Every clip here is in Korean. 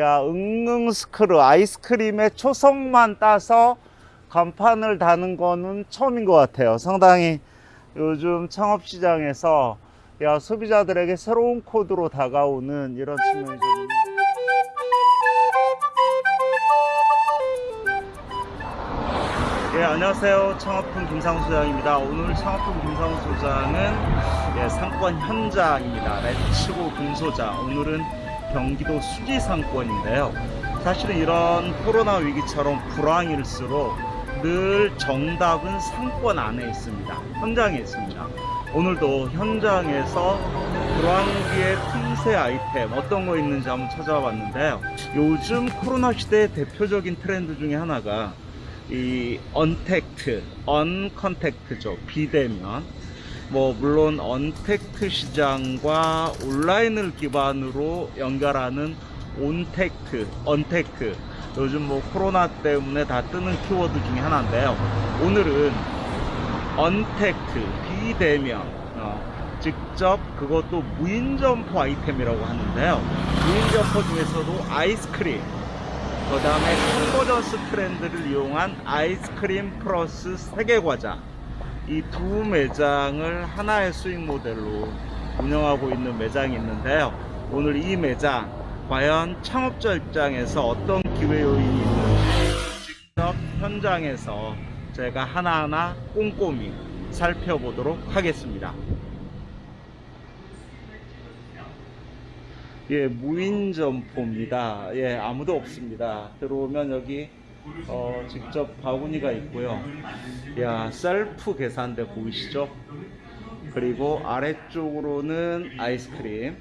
야, 응응스크루 아이스크림의 초성만 따서 간판을 다는 거는 처음인 것 같아요. 상당히 요즘 창업시장에서 야, 소비자들에게 새로운 코드로 다가오는 이런 측면이 좀 예, 안녕하세요. 창업품 김상수 소장입니다. 오늘 창업품 김상수 소장은 예, 상권 현장입니다. 레츠고 금소장. 오늘은 경기도 수지 상권인데요. 사실은 이런 코로나 위기처럼 불황일수록 늘 정답은 상권 안에 있습니다. 현장에 있습니다. 오늘도 현장에서 불황기의 틈새 아이템 어떤 거 있는지 한번 찾아와 봤는데요. 요즘 코로나 시대의 대표적인 트렌드 중에 하나가 이 언택트, 언컨택트죠. 비대면. 뭐 물론 언택트 시장과 온라인을 기반으로 연결하는 ontact, untact. 요즘 뭐 코로나 때문에 다 뜨는 키워드 중에 하나인데요. 오늘은 언택트, 비대면. 어, 직접 그것도 무인점포 아이템이라고 하는데요. 무인점포 중에서도 아이스크림, 그 다음에 convergence 트렌드를 이용한 아이스크림 플러스 세계과자 이 두 매장을 하나의 수익 모델로 운영하고 있는 매장이 있는데요 오늘 이 매장 과연 창업자 입장에서 어떤 기회 요인이 있는지 직접 현장에서 제가 하나하나 꼼꼼히 살펴보도록 하겠습니다 예, 무인 점포입니다. 예, 아무도 없습니다. 들어오면 여기 어, 직접 바구니가 있고요. 야, 셀프 계산대 보이시죠? 그리고 아래쪽으로는 아이스크림.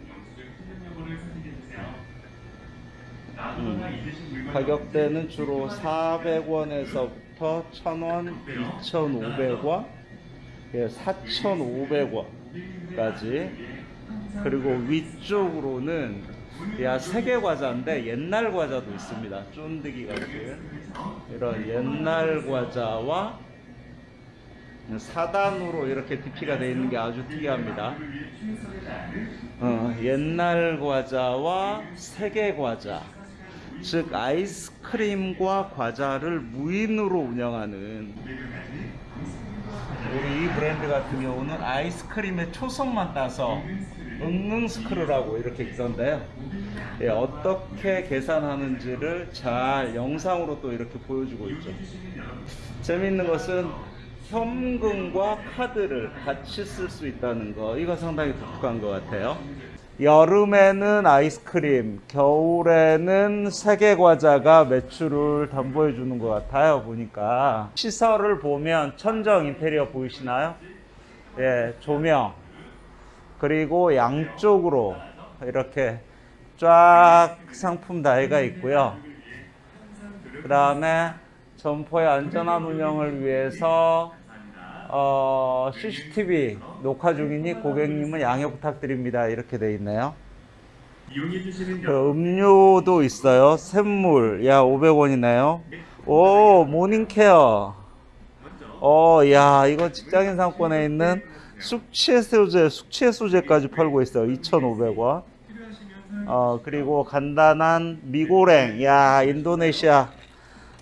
음, 가격대는 주로 400원에서부터 1000원, 2,500원, 예, 4,500원까지 그리고 위쪽으로는 야 세계 과자인데 옛날 과자도 있습니다. 쫀득이 같은 이런 옛날 과자와 4단으로 이렇게 DP가 되어 있는 게 아주 특이합니다. 어, 옛날 과자와 세계 과자, 즉 아이스크림과 과자를 무인으로 운영하는 우리 이 브랜드 같은 경우는 아이스크림의 초성만 따서 응응 스크루라고 이렇게 있던데요. 예, 어떻게 계산하는지를 잘 영상으로 또 이렇게 보여주고 있죠. 재미있는 것은 현금과 카드를 같이 쓸 수 있다는 거, 이거 상당히 독특한 것 같아요. 여름에는 아이스크림, 겨울에는 세계 과자가 매출을 담보해 주는 것 같아요. 보니까 시설을 보면 천정 인테리어 보이시나요? 예, 조명 그리고 양쪽으로 이렇게 쫙 상품 다해가 있고요. 그 다음에 점포의 안전한 운영을 위해서 어, CCTV 녹화 중이니 고객님은 양해 부탁드립니다. 이렇게 돼 있네요. 그 음료도 있어요. 샘물. 야, 500원이네요. 오, 모닝케어. 어, 야, 이거 직장인 상권에 있는 숙취해소제, 숙취해소제까지 팔고 있어요. 2,500원. 어, 그리고 간단한 미고랭. 야, 인도네시아.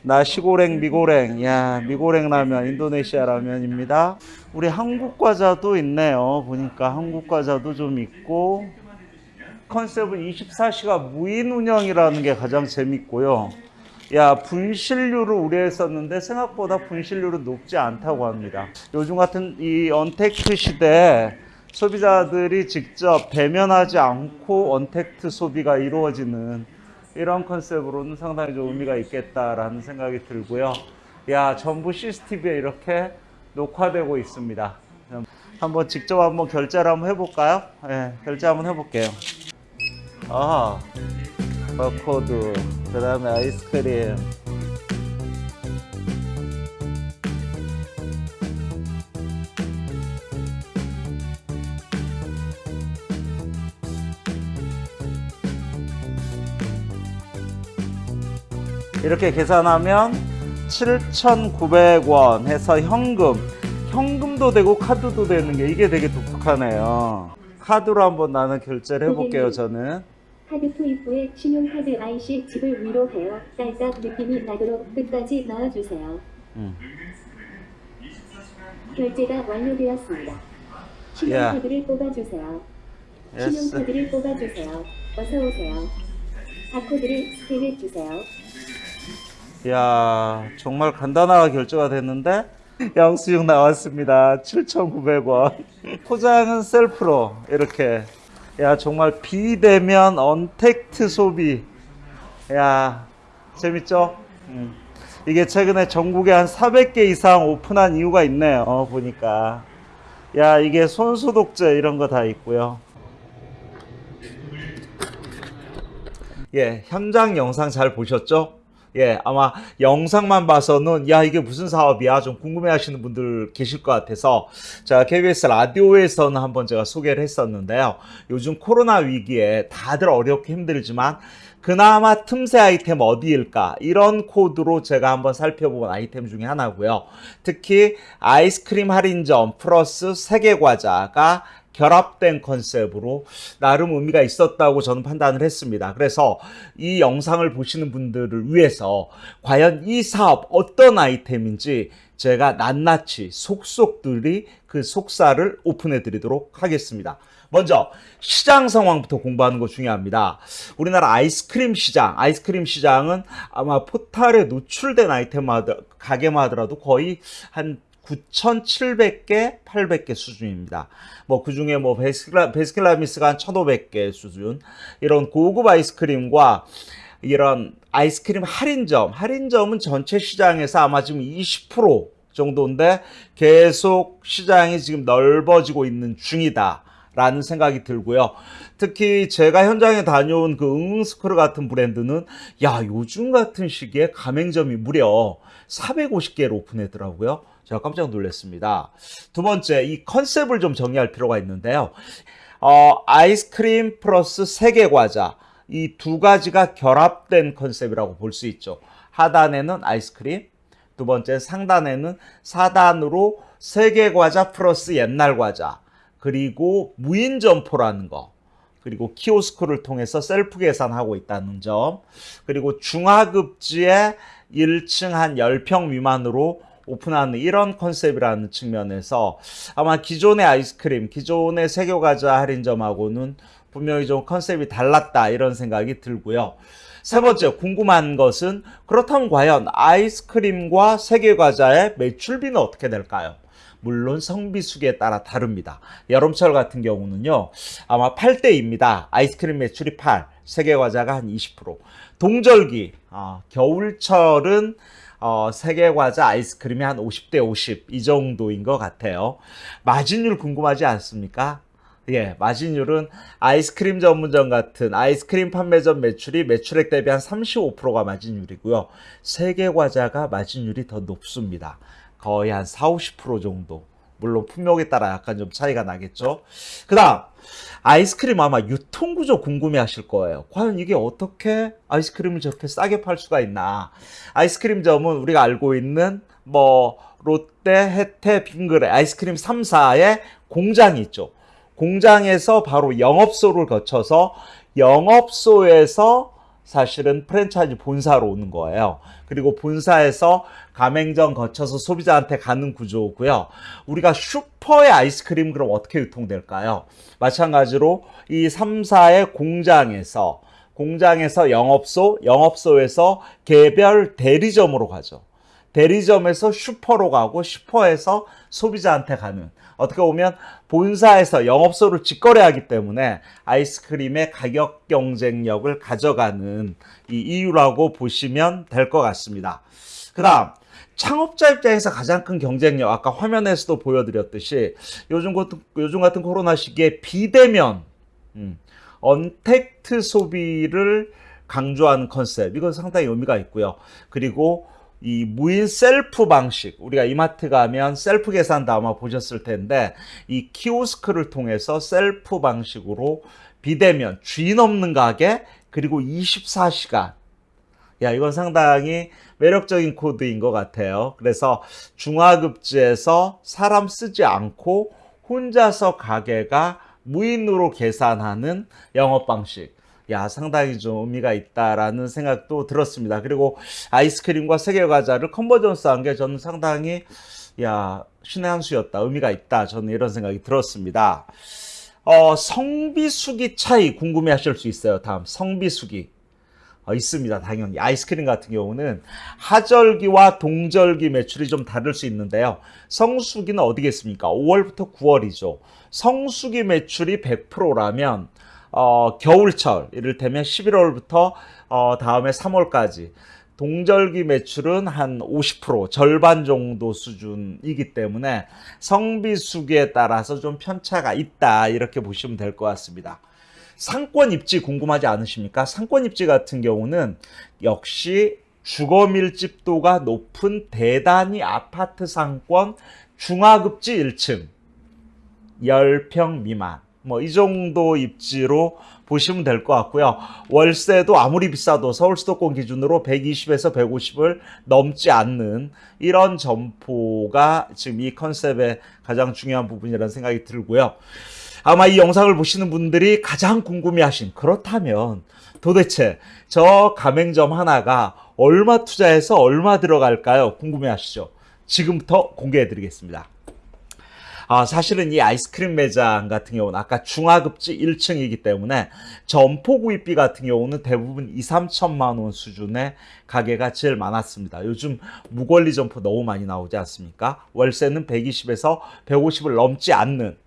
나시고랭 미고랭 야 미고랭 라면 인도네시아 라면입니다 우리 한국 과자도 있네요 보니까 한국 과자도 좀 있고 컨셉은 24시간 무인 운영이라는 게 가장 재밌고요 야 분실률을 우려했었는데 생각보다 분실률은 높지 않다고 합니다 요즘 같은 이 언택트 시대에 소비자들이 직접 대면하지 않고 언택트 소비가 이루어지는 이런 컨셉으로는 상당히 좀 의미가 있겠다라는 생각이 들고요. 야, 전부 CCTV에 이렇게 녹화되고 있습니다. 한번 직접 한번 결제를 한번 해볼까요? 네, 결제 한번 해볼게요. 아, 바코드, 그 다음에 아이스크림. 이렇게 계산하면 7,900원 해서 현금. 현금도 되고 카드도 되는 게 이게 되게 독특하네요. 카드로 한번 나는 결제를 해볼게요 저는 카드 투입 후에 신용카드 IC 칩을 위로 하여 딸깍 느낌이 나도록 끝까지 넣어주세요. 음. 결제가 완료되었습니다. 신용카드를 뽑아주세요. Yes. 신용카드를 뽑아주세요. 어서 오세요. 바코드를 스캔해주세요. 야 정말 간단하게 결제가 됐는데 영수증 나왔습니다. 7,900원. 포장은 셀프로 이렇게. 야 정말 비대면 언택트 소비. 야 재밌죠? 음. 이게 최근에 전국에 한 400개 이상 오픈한 이유가 있네요. 어, 보니까. 야 이게 손소독제 이런 거 다 있고요. 예, 현장 영상 잘 보셨죠? 예, 아마 영상만 봐서는 야 이게 무슨 사업이야 좀 궁금해하시는 분들 계실 것 같아서 자 KBS 라디오에서는 한번 제가 소개를 했었는데요. 요즘 코로나 위기에 다들 어렵게 힘들지만 그나마 틈새 아이템 어디일까 이런 코드로 제가 한번 살펴본 아이템 중에 하나고요. 특히 아이스크림 할인점 플러스 세계 과자가 결합된 컨셉으로 나름 의미가 있었다고 저는 판단을 했습니다. 그래서 이 영상을 보시는 분들을 위해서 과연 이 사업 어떤 아이템인지 제가 낱낱이 속속들이 그 속살을 오픈해 드리도록 하겠습니다. 먼저 시장 상황부터 공부하는 거 중요합니다. 우리나라 아이스크림 시장, 아이스크림 시장은 아마 포탈에 노출된 아이템마다 가게만 하더라도 거의 한 9,700개, 800개 수준입니다. 뭐, 그 중에 뭐, 베스킬라, 베스킬라미스가 한 1,500개 수준. 이런 고급 아이스크림과 이런 아이스크림 할인점, 할인점은 전체 시장에서 아마 지금 20% 정도인데 계속 시장이 지금 넓어지고 있는 중이다. 라는 생각이 들고요. 특히 제가 현장에 다녀온 그 응응스크루 같은 브랜드는 야, 요즘 같은 시기에 가맹점이 무려 450개를 오픈했더라고요. 제가 깜짝 놀랐습니다. 두 번째, 이 컨셉을 좀 정리할 필요가 있는데요. 어, 아이스크림 플러스 세계 과자. 이 두 가지가 결합된 컨셉이라고 볼 수 있죠. 하단에는 아이스크림, 두 번째 상단에는 4단으로 세계 과자 플러스 옛날 과자. 그리고 무인 점포라는 거. 그리고 키오스크를 통해서 셀프 계산하고 있다는 점. 그리고 중하급지에 1층 한 10평 미만으로 오픈하는 이런 컨셉이라는 측면에서 아마 기존의 아이스크림, 기존의 세교과자 할인점하고는 분명히 좀 컨셉이 달랐다 이런 생각이 들고요. 세 번째 궁금한 것은 그렇다면 과연 아이스크림과 세계과자의 매출비는 어떻게 될까요? 물론 성비수기에 따라 다릅니다. 여름철 같은 경우는요, 아마 8대입니다. 아이스크림 매출이 8, 세계과자가 한 20%. 동절기, 어, 겨울철은 어, 세계과자 아이스크림이 한 50대 50 이 정도인 것 같아요. 마진율 궁금하지 않습니까? 예, 마진율은 아이스크림 전문점 같은 아이스크림 판매점 매출이 매출액 대비 한 35%가 마진율이고요. 세계 과자가 마진율이 더 높습니다. 거의 한 4, 50% 정도. 물론 품목에 따라 약간 좀 차이가 나겠죠. 그 다음, 아이스크림 아마 유통구조 궁금해 하실 거예요. 과연 이게 어떻게 아이스크림을 저렇게 싸게 팔 수가 있나. 아이스크림점은 우리가 알고 있는 뭐, 롯데, 혜태, 빙그레, 아이스크림 3사의 공장이 있죠. 공장에서 바로 영업소를 거쳐서 영업소에서 사실은 프랜차이즈 본사로 오는 거예요. 그리고 본사에서 가맹점 거쳐서 소비자한테 가는 구조고요. 우리가 슈퍼의 아이스크림 그럼 어떻게 유통될까요? 마찬가지로 이 3사의 공장에서 공장에서 영업소, 영업소에서 개별 대리점으로 가죠. 대리점에서 슈퍼로 가고 슈퍼에서 소비자한테 가는 어떻게 보면 본사에서 영업소를 직거래하기 때문에 아이스크림의 가격 경쟁력을 가져가는 이 이유라고 보시면 될 것 같습니다. 그 다음 창업자 입장에서 가장 큰 경쟁력 아까 화면에서도 보여드렸듯이 요즘 같은, 요즘 같은 코로나 시기에 비대면 음, 언택트 소비를 강조하는 컨셉 이건 상당히 의미가 있고요. 그리고 이 무인 셀프 방식 우리가 이마트 가면 셀프 계산도 아마 보셨을 텐데 이 키오스크를 통해서 셀프 방식으로 비대면 주인 없는 가게 그리고 24시간. 야 이건 상당히 매력적인 코드인 것 같아요. 그래서 중하급지에서 사람 쓰지 않고 혼자서 가게가 무인으로 계산하는 영업 방식 야 상당히 좀 의미가 있다라는 생각도 들었습니다. 그리고 아이스크림과 세계 과자를 컨버전스한 게 저는 상당히 야 신의 한 수였다 의미가 있다 저는 이런 생각이 들었습니다. 어, 성비수기 차이 궁금해 하실 수 있어요. 다음 성비수기 어, 있습니다. 당연히 아이스크림 같은 경우는 하절기와 동절기 매출이 좀 다를 수 있는데요. 성수기는 어디겠습니까? 5월부터 9월이죠. 성수기 매출이 100%라면 어, 겨울철 이를테면 11월부터 어, 다음에 3월까지 동절기 매출은 한 50% 절반 정도 수준이기 때문에 성비수기에 따라서 좀 편차가 있다 이렇게 보시면 될 것 같습니다. 상권 입지 궁금하지 않으십니까? 상권 입지 같은 경우는 역시 주거 밀집도가 높은 대단위 아파트 상권 중하급지 1층 10평 미만 뭐 이 정도 입지로 보시면 될 것 같고요. 월세도 아무리 비싸도 서울 수도권 기준으로 120에서 150을 넘지 않는 이런 점포가 지금 이 컨셉의 가장 중요한 부분이라는 생각이 들고요. 아마 이 영상을 보시는 분들이 가장 궁금해하신 그렇다면 도대체 저 가맹점 하나가 얼마 투자해서 얼마 들어갈까요? 궁금해하시죠? 지금부터 공개해드리겠습니다. 아, 사실은 이 아이스크림 매장 같은 경우는 아까 중하급지 1층이기 때문에 점포 구입비 같은 경우는 대부분 2, 3천만 원 수준의 가게가 제일 많았습니다. 요즘 무권리 점포 너무 많이 나오지 않습니까? 월세는 120에서 150을 넘지 않는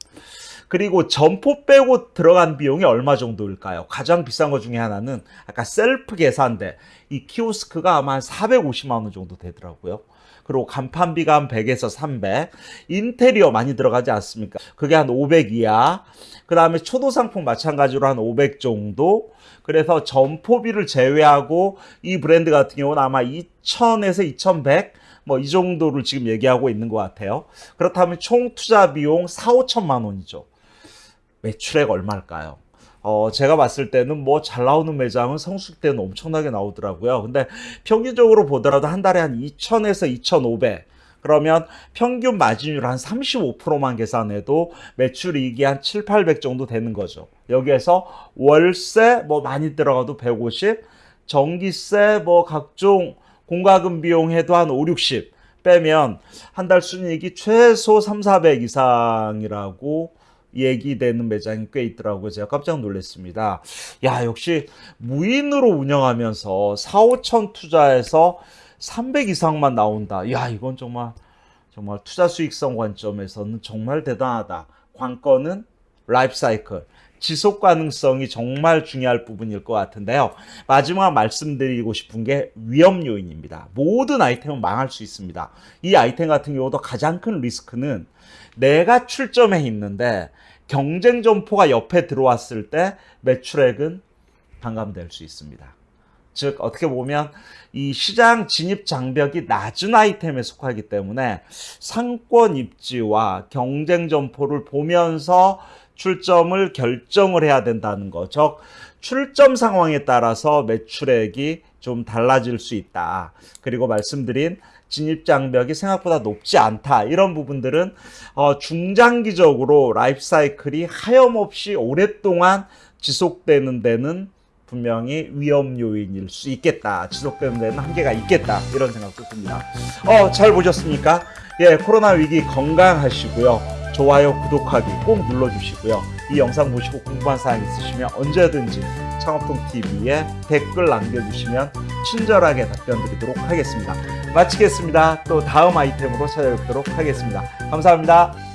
그리고 점포 빼고 들어간 비용이 얼마 정도일까요? 가장 비싼 것 중에 하나는 아까 셀프 계산대 이 키오스크가 아마 한 450만 원 정도 되더라고요. 그리고 간판비가 한 100에서 300. 인테리어 많이 들어가지 않습니까? 그게 한 500 이하. 그 다음에 초도 상품 마찬가지로 한 500 정도. 그래서 점포비를 제외하고 이 브랜드 같은 경우는 아마 2000에서 2100. 뭐 이 정도를 지금 얘기하고 있는 것 같아요. 그렇다면 총 투자 비용 4, 5천만 원이죠. 매출액 얼마일까요? 어, 제가 봤을 때는 뭐 잘 나오는 매장은 성수기 때는 엄청나게 나오더라고요. 근데 평균적으로 보더라도 한 달에 한 2,000에서 2,500. 그러면 평균 마진율 한 35%만 계산해도 매출이익이 한 7, 800 정도 되는 거죠. 여기에서 월세 뭐 많이 들어가도 150, 전기세 뭐 각종 공과금 비용 해도 한 5, 60 빼면 한 달 순이익이 최소 3, 400 이상이라고 얘기되는 매장이 꽤 있더라고요. 제가 깜짝 놀랐습니다. 야, 역시 무인으로 운영하면서 4, 5천 투자해서 300 이상만 나온다. 야, 이건 정말 정말 투자 수익성 관점에서는 정말 대단하다. 관건은 라이프 사이클. 지속 가능성이 정말 중요할 부분일 것 같은데요. 마지막 말씀드리고 싶은 게 위험 요인입니다. 모든 아이템은 망할 수 있습니다. 이 아이템 같은 경우도 가장 큰 리스크는 내가 출점해 있는데 경쟁 점포가 옆에 들어왔을 때 매출액은 반감될 수 있습니다. 즉 어떻게 보면 이 시장 진입 장벽이 낮은 아이템에 속하기 때문에 상권 입지와 경쟁 점포를 보면서 출점을 결정을 해야 된다는 거. 즉 출점 상황에 따라서 매출액이 좀 달라질 수 있다. 그리고 말씀드린 진입 장벽이 생각보다 높지 않다. 이런 부분들은 어, 중장기적으로 라이프 사이클이 하염없이 오랫동안 지속되는 데는 분명히 위험 요인일 수 있겠다. 지속되는 데는 한계가 있겠다. 이런 생각도 듭니다. 어, 잘 보셨습니까? 예, 코로나 위기 건강하시고요. 좋아요, 구독하기 꼭 눌러주시고요. 이 영상 보시고 궁금한 사항 있으시면 언제든지 창업통TV에 댓글 남겨주시면 친절하게 답변 드리도록 하겠습니다. 마치겠습니다. 또 다음 아이템으로 찾아뵙도록 하겠습니다. 감사합니다.